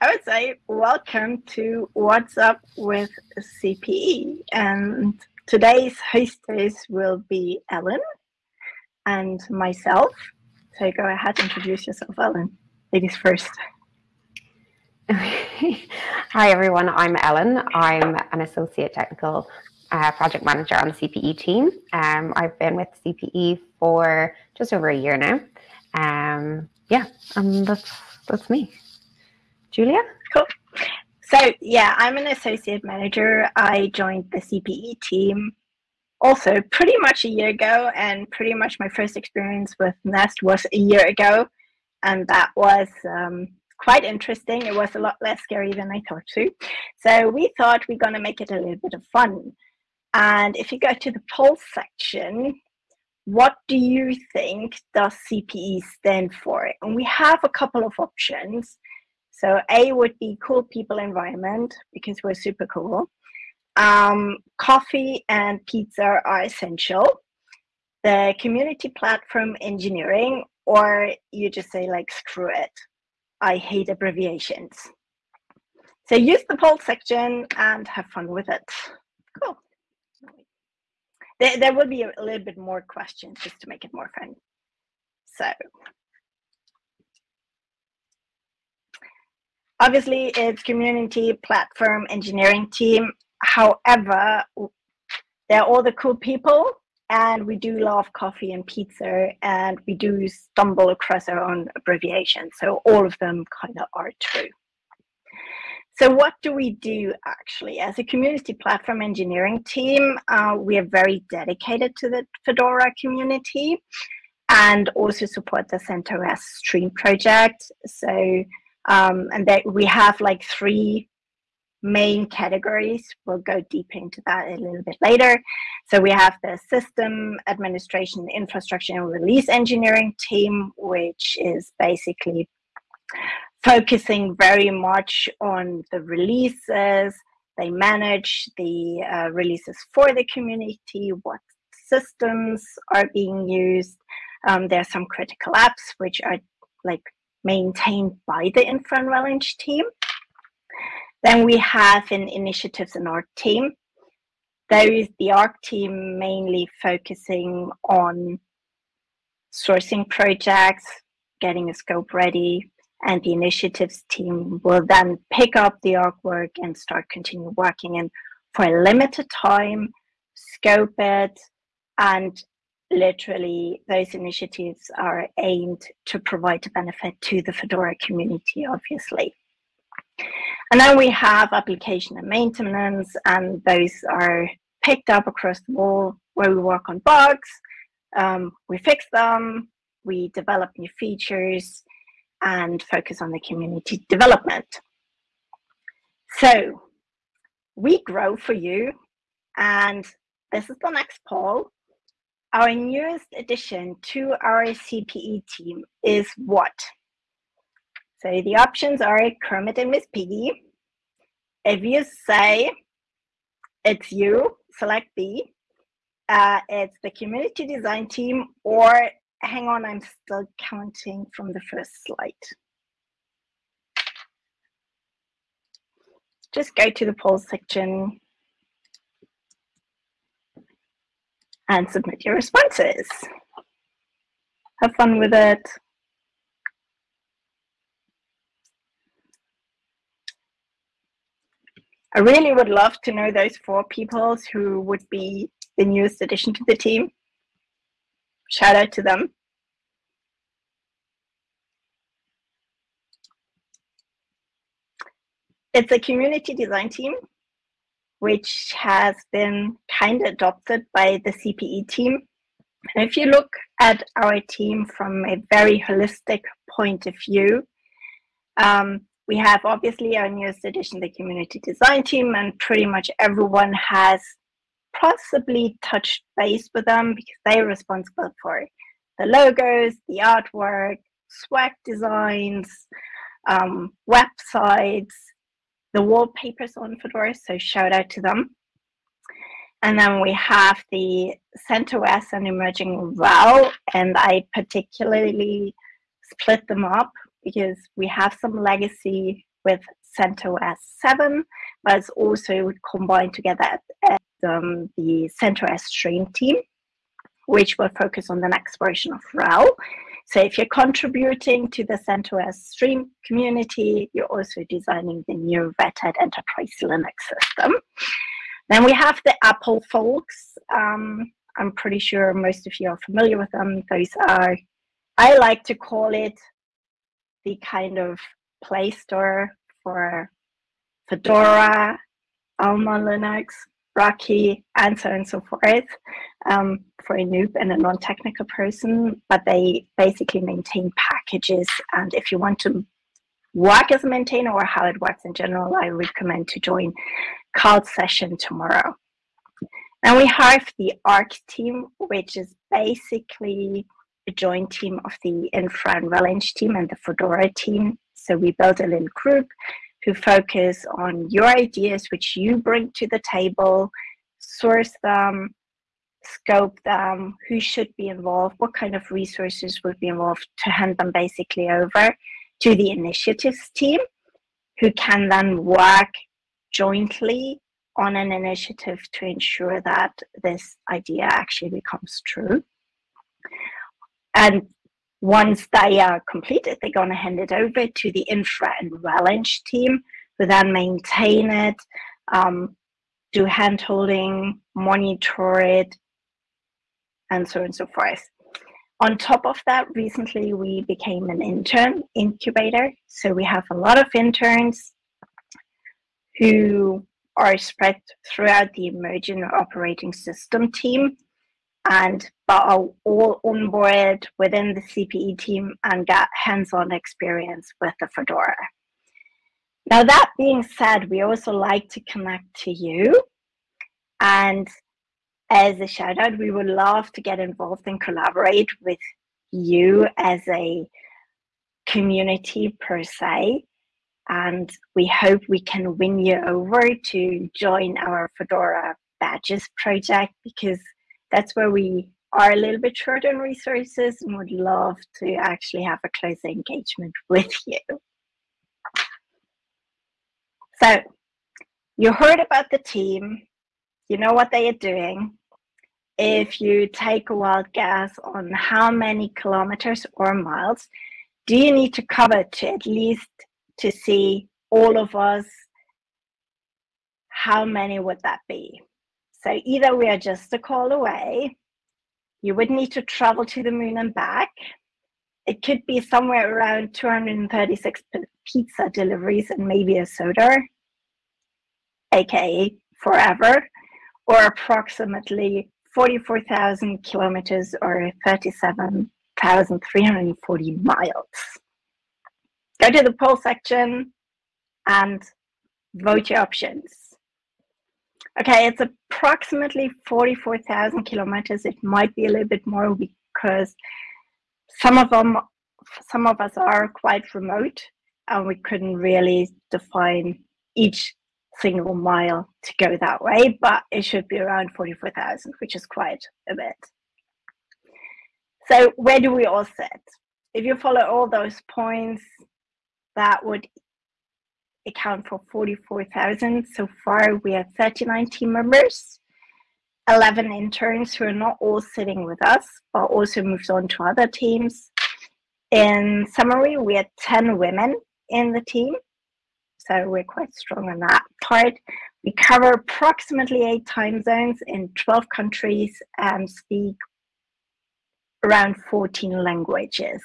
I would say welcome to What's Up with CPE. And today's hostess will be Ellen and myself. So go ahead, introduce yourself, Ellen. Ladies first. Hi, everyone. I'm Ellen. I'm an associate technical uh, project manager on the CPE team. Um, I've been with CPE for just over a year now. Um, yeah, and that's that's me. Julia? Cool. So, yeah, I'm an associate manager. I joined the CPE team also pretty much a year ago, and pretty much my first experience with Nest was a year ago. And that was um, quite interesting. It was a lot less scary than I thought to. So, we thought we're going to make it a little bit of fun. And if you go to the poll section, what do you think does CPE stand for? And we have a couple of options. So A would be cool people environment because we're super cool. Um, coffee and pizza are essential. The community platform engineering, or you just say like screw it. I hate abbreviations. So use the poll section and have fun with it. Cool. There, there will be a, a little bit more questions just to make it more fun. So obviously it's community platform engineering team. However they're all the cool people and we do love coffee and pizza and we do stumble across our own abbreviations. So all of them kind of are true. So what do we do actually? As a community platform engineering team uh, we are very dedicated to the fedora community and also support the CentOS stream project. So um, and that we have like three main categories. We'll go deep into that a little bit later. So we have the system administration, infrastructure and release engineering team, which is basically focusing very much on the releases. They manage the uh, releases for the community, what systems are being used. Um, there are some critical apps which are like maintained by the Infra and team. Then we have an initiatives and ARC team. There is the ARC team mainly focusing on sourcing projects, getting a scope ready, and the initiatives team will then pick up the artwork and start continue working and for a limited time, scope it, and literally those initiatives are aimed to provide a benefit to the Fedora community, obviously. And then we have application and maintenance, and those are picked up across the wall where we work on bugs, um, we fix them, we develop new features, and focus on the community development. So we grow for you, and this is the next poll our newest addition to our CPE team is what? So the options are Kermit and Miss Piggy. If you say it's you, select B. Uh, it's the community design team, or hang on, I'm still counting from the first slide. Just go to the poll section and submit your responses. Have fun with it. I really would love to know those four people who would be the newest addition to the team. Shout out to them. It's a community design team which has been kind of adopted by the CPE team. And if you look at our team from a very holistic point of view, um, we have obviously our newest addition, the community design team, and pretty much everyone has possibly touched base with them because they're responsible for the logos, the artwork, swag designs, um, websites, the wallpapers on Fedora, so shout out to them. And then we have the CentOS and emerging RHEL, and I particularly split them up because we have some legacy with CentOS 7, but it's also combined together at um, the CentOS Stream team, which will focus on the next version of RHEL. So if you're contributing to the CentOS Stream community, you're also designing the new Red Hat Enterprise Linux system. Then we have the Apple folks. Um, I'm pretty sure most of you are familiar with them. Those are, I like to call it the kind of Play Store for Fedora, Alma Linux, Rocky, and so on and so forth um, for a noob and a non-technical person. But they basically maintain packages. And if you want to work as a maintainer or how it works in general, I recommend to join Carl's session tomorrow. And we have the ARC team, which is basically a joint team of the Infra and Releng team and the Fedora team. So we built a little group who focus on your ideas, which you bring to the table, source them, scope them, who should be involved, what kind of resources would be involved to hand them basically over to the initiatives team, who can then work jointly on an initiative to ensure that this idea actually becomes true. And once they are completed, they're going to hand it over to the infra and Releng team, who then maintain it, um, do hand holding, monitor it, and so on and so forth. On top of that, recently we became an intern incubator. So we have a lot of interns who are spread throughout the emerging operating system team and but are all on board within the CPE team and get hands-on experience with the Fedora. Now that being said, we also like to connect to you and as a shout out, we would love to get involved and collaborate with you as a community per se and we hope we can win you over to join our Fedora Badges project because that's where we are a little bit short on resources and would love to actually have a closer engagement with you. So you heard about the team, you know what they are doing. If you take a wild guess on how many kilometers or miles do you need to cover to at least to see all of us, how many would that be? So either we are just a call away, you would need to travel to the moon and back. It could be somewhere around 236 pizza deliveries and maybe a soda, aka forever, or approximately 44,000 kilometers or 37,340 miles go to the poll section and vote your options. Okay, it's approximately 44,000 kilometers. It might be a little bit more because some of them, some of us are quite remote and we couldn't really define each single mile to go that way, but it should be around 44,000, which is quite a bit. So where do we all sit? If you follow all those points, that would account for 44,000. So far, we have 39 team members, 11 interns who are not all sitting with us, but also moved on to other teams. In summary, we had 10 women in the team. So we're quite strong on that part. We cover approximately eight time zones in 12 countries and speak around 14 languages.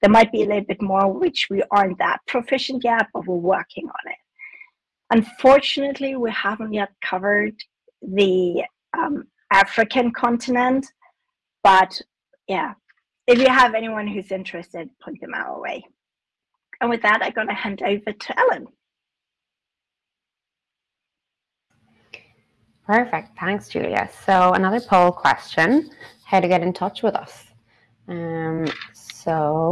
There might be a little bit more which we aren't that proficient yet, but we're working on it. Unfortunately, we haven't yet covered the um, African continent, but yeah, if you have anyone who's interested, point them our way. And with that, I'm going to hand over to Ellen. Perfect. Thanks, Julia. So another poll question, how to get in touch with us. Um, so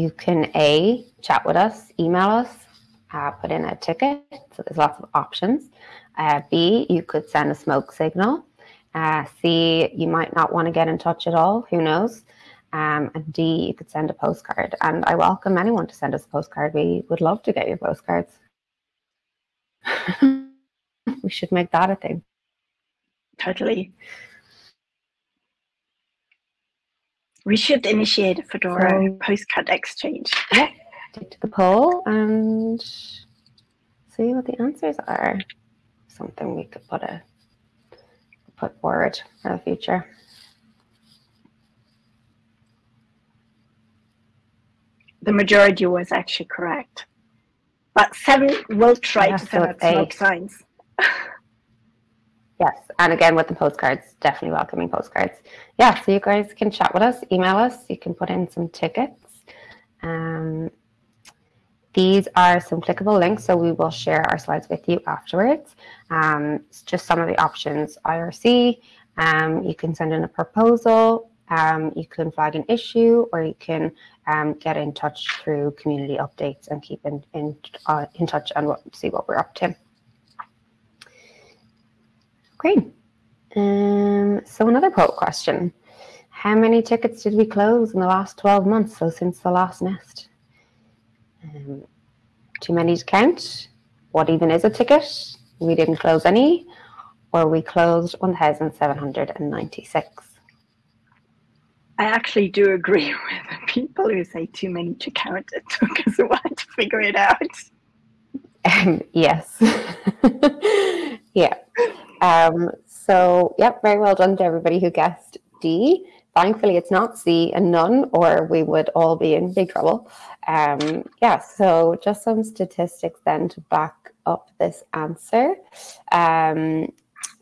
you can A, chat with us, email us, uh, put in a ticket. So there's lots of options. Uh, B, you could send a smoke signal. Uh, C, you might not want to get in touch at all. Who knows? Um, and D, you could send a postcard. And I welcome anyone to send us a postcard. We would love to get your postcards. we should make that a thing. Totally. We should initiate a Fedora so, postcard exchange. Yeah, take the poll and see what the answers are. Something we could put a put forward for the future. The majority was actually correct. But seven will try to send out smoke signs. Yes, and again with the postcards, definitely welcoming postcards. Yeah, so you guys can chat with us, email us. You can put in some tickets. Um, these are some clickable links, so we will share our slides with you afterwards. Um, just some of the options: IRC. Um, you can send in a proposal. Um, you can flag an issue, or you can um, get in touch through community updates and keep in in, uh, in touch and see what we're up to. Great. Um, so another poll question. How many tickets did we close in the last 12 months, so since the last nest? Um, too many to count? What even is a ticket? We didn't close any, or we closed 1,796. I actually do agree with people who say too many to count. It took us a while to figure it out. Um, yes. yeah. Um, so, yep, very well done to everybody who guessed D. Thankfully, it's not C and none, or we would all be in big trouble. Um, yeah, so just some statistics then to back up this answer. Um,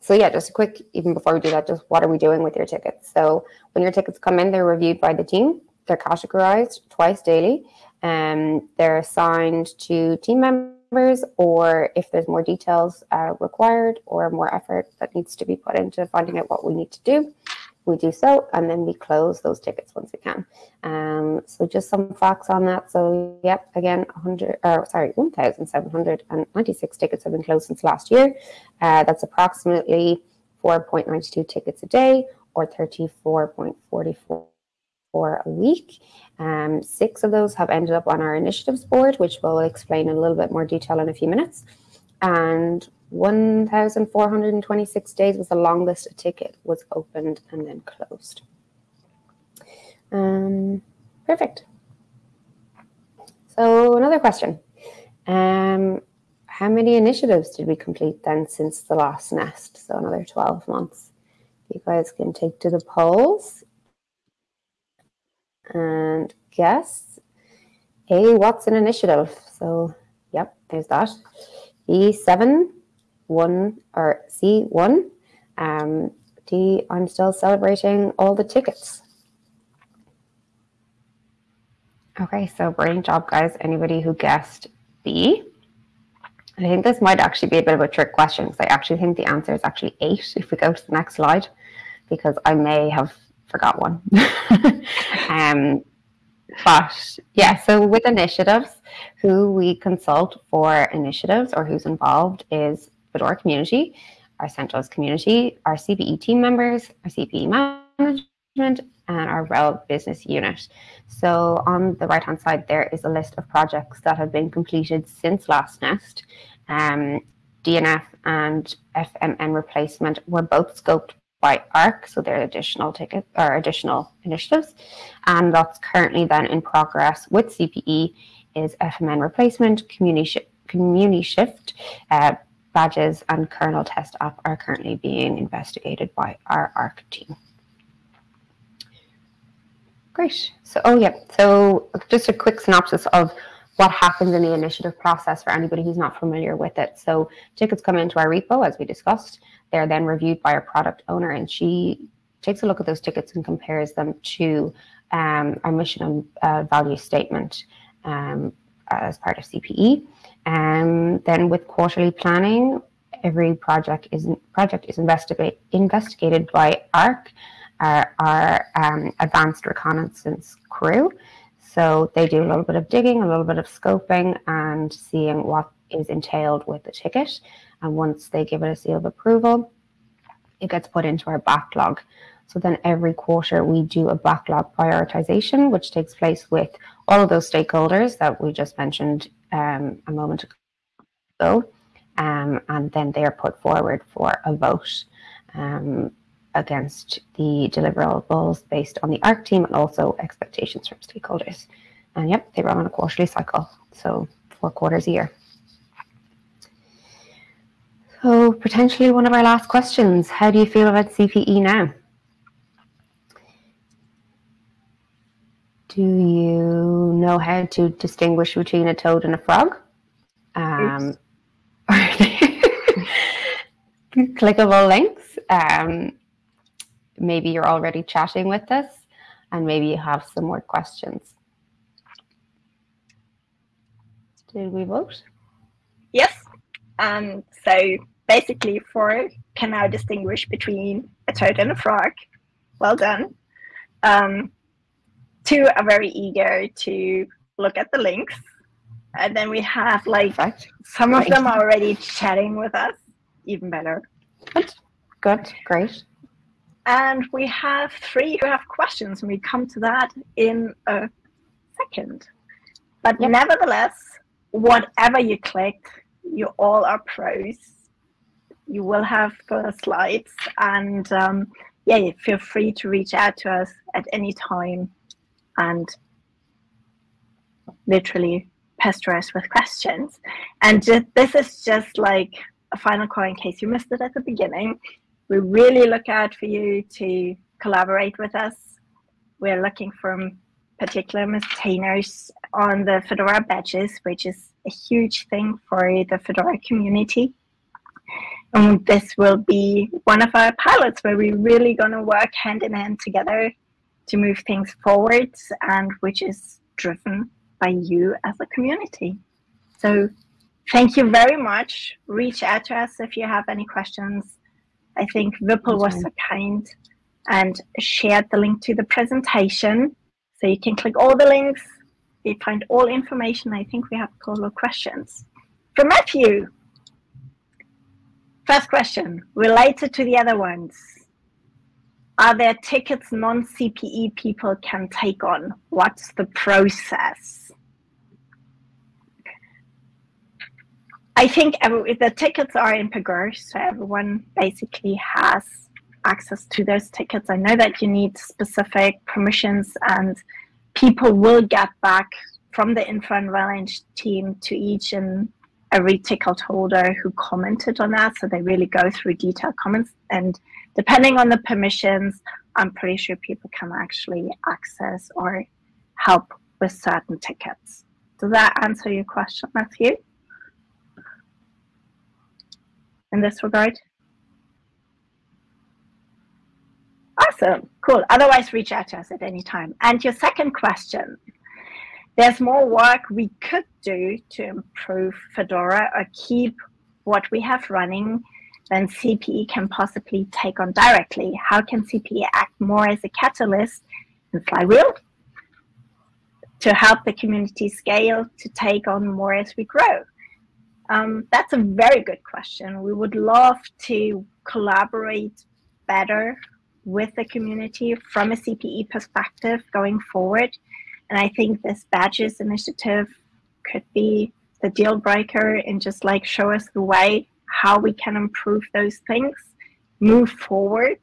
so yeah, just a quick, even before we do that, just what are we doing with your tickets? So when your tickets come in, they're reviewed by the team. They're categorized twice daily. and um, they're assigned to team members or if there's more details uh, required or more effort that needs to be put into finding out what we need to do, we do so, and then we close those tickets once we can. Um, so just some facts on that. So yep, again, 100, or sorry, 1,796 tickets have been closed since last year. Uh, that's approximately 4.92 tickets a day or 34.44 for a week. Um, six of those have ended up on our initiatives board, which we'll explain in a little bit more detail in a few minutes. And 1,426 days was the longest a ticket was opened and then closed. Um, perfect. So another question. Um, how many initiatives did we complete then since the last nest? So another 12 months. You guys can take to the polls and guess. A, what's an initiative? So, yep, there's that. B7, 1, or C1. Um, D, I'm still celebrating all the tickets. Okay, so brilliant job, guys. Anybody who guessed B? I think this might actually be a bit of a trick question because I actually think the answer is actually eight if we go to the next slide, because I may have forgot one. um, but yeah, so with initiatives, who we consult for initiatives or who's involved is Fedora community, our CentOS community, our CPE team members, our CPE management, and our RHEL business unit. So on the right hand side, there is a list of projects that have been completed since last nest. Um, DNF and FMN replacement were both scoped by ARC, so there are additional tickets or additional initiatives, and that's currently then in progress with CPE is FMN replacement, community, sh- community shift, uh, badges, and kernel test app are currently being investigated by our ARC team. Great. So, oh yeah. So, just a quick synopsis of what happens in the initiative process for anybody who's not familiar with it. So, tickets come into our repo, as we discussed. They're then reviewed by our product owner, and she takes a look at those tickets and compares them to um, our mission and uh, value statement um, as part of CPE. And um, then with quarterly planning, every project is project is investigate, investigated by ARC, our, our um, advanced reconnaissance crew. So they do a little bit of digging, a little bit of scoping, and seeing what is entailed with the ticket. And once they give it a seal of approval, it gets put into our backlog. So then every quarter we do a backlog prioritization, which takes place with all of those stakeholders that we just mentioned um, a moment ago. Um, and then they are put forward for a vote um, against the deliverables based on the ARC team and also expectations from stakeholders. And yep, they run on a quarterly cycle, so four quarters a year. So potentially one of our last questions, how do you feel about CPE now? Do you know how to distinguish between a toad and a frog? Um, clickable links. Um, maybe you're already chatting with us and maybe you have some more questions. Did we vote? Yes. Um, so basically, four can now distinguish between a toad and a frog. Well done. Um, two are very eager to look at the links. And then we have like Perfect. some of them are already chatting with us, even better. Good, good, great. And we have three who have questions, and we come to that in a second. But yep. nevertheless, whatever you click, you all are pros. You will have the slides, and um, yeah, feel free to reach out to us at any time and literally pester us with questions. And just, this is just like a final call in case you missed it at the beginning. We really look out for you to collaborate with us. We're looking for particular maintainers on the Fedora badges, which is a huge thing for the Fedora community. And this will be one of our pilots where we're really going to work hand in hand together to move things forward and which is driven by you as a community. So thank you very much. Reach out to us if you have any questions. I think Vipul was so kind and shared the link to the presentation. So you can click all the links. You find all information. I think we have a couple of questions. From Matthew. First question, related to the other ones are there tickets non-CPE people can take on? What's the process? I think the tickets are in Pagure, so everyone basically has access to those tickets. I know that you need specific permissions and people will get back from the info and team to each and every ticket holder who commented on that. So they really go through detailed comments and depending on the permissions, I'm pretty sure people can actually access or help with certain tickets. Does that answer your question, Matthew? In this regard? Awesome, cool. Otherwise, reach out to us at any time. And your second question, there's more work we could do to improve Fedora or keep what we have running than CPE can possibly take on directly. How can CPE act more as a catalyst and flywheel to help the community scale to take on more as we grow? Um, that's a very good question. We would love to collaborate better with the community from a CPE perspective going forward. And I think this badges initiative could be the deal breaker and just like show us the way how we can improve those things, move forward.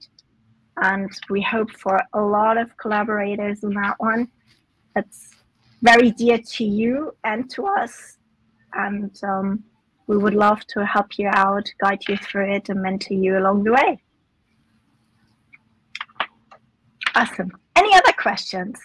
And we hope for a lot of collaborators on that one. It's very dear to you and to us. And um, we would love to help you out, guide you through it, and mentor you along the way. Awesome. Any other questions?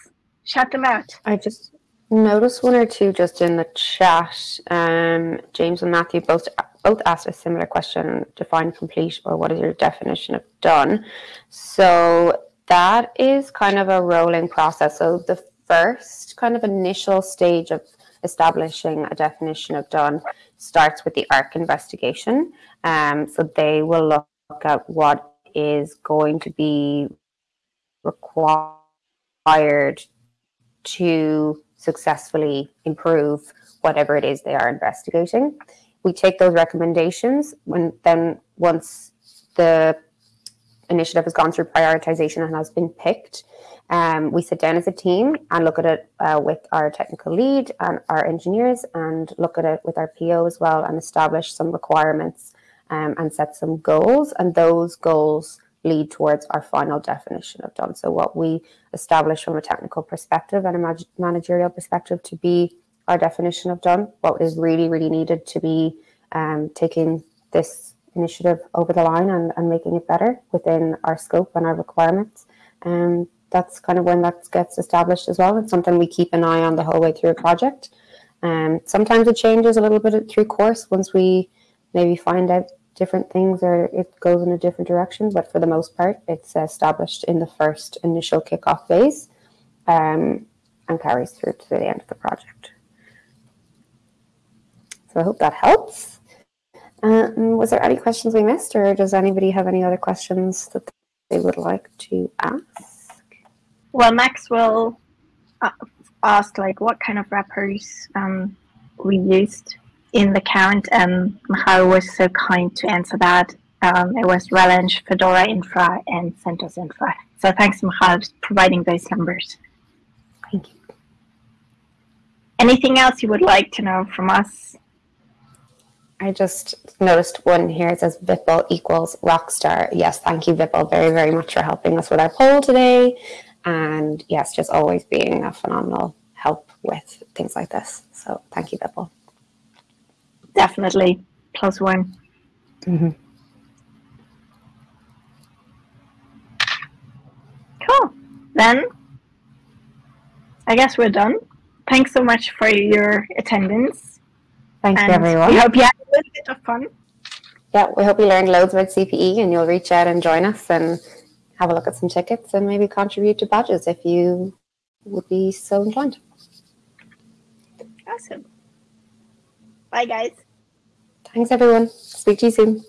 Shout them out. I just noticed one or two just in the chat. Um, James and Matthew both both asked a similar question define complete or what is your definition of done so that is kind of a rolling process so the first kind of initial stage of establishing a definition of done starts with the ARC investigation. Um, so they will look at what is going to be required to successfully improve whatever it is they are investigating. We take those recommendations when then once the initiative has gone through prioritization and has been picked, um, we sit down as a team and look at it uh, with our technical lead and our engineers and look at it with our PO as well and establish some requirements um, and set some goals. And those goals lead towards our final definition of done. So, what we establish from a technical perspective and a managerial perspective to be our definition of done, what is really, really needed to be um, taking this initiative over the line and, and making it better within our scope and our requirements. Um, that's kind of when that gets established as well. It's something we keep an eye on the whole way through a project. Um, sometimes it changes a little bit through course once we maybe find out different things or it goes in a different direction. But for the most part, it's established in the first initial kickoff phase um, and carries through to the end of the project. So I hope that helps. Um, was there any questions we missed, or does anybody have any other questions that they would like to ask? Well, Maxwell uh, asked like what kind of wrappers um, we used in the count, and Michal was so kind to answer that. Um, it was Releng, Fedora Infra, and CentOS Infra. So thanks, Michal, for providing those numbers. Thank you. Anything else you would like to know from us? I just noticed one here. It says Vipul equals rockstar. Yes, thank you, Vipul, very, very much for helping us with our poll today and yes, just always being a phenomenal help with things like this. So thank you, Vipul. Definitely plus one. Mm-hmm. Cool. Then I guess we're done. Thanks so much for your attendance. Thanks and everyone. We hope you had a little bit of fun. Yeah, we hope you learned loads about CPE and you'll reach out and join us and have a look at some tickets and maybe contribute to badges if you would be so inclined. Awesome. Bye, guys. Thanks, everyone. Speak to you soon.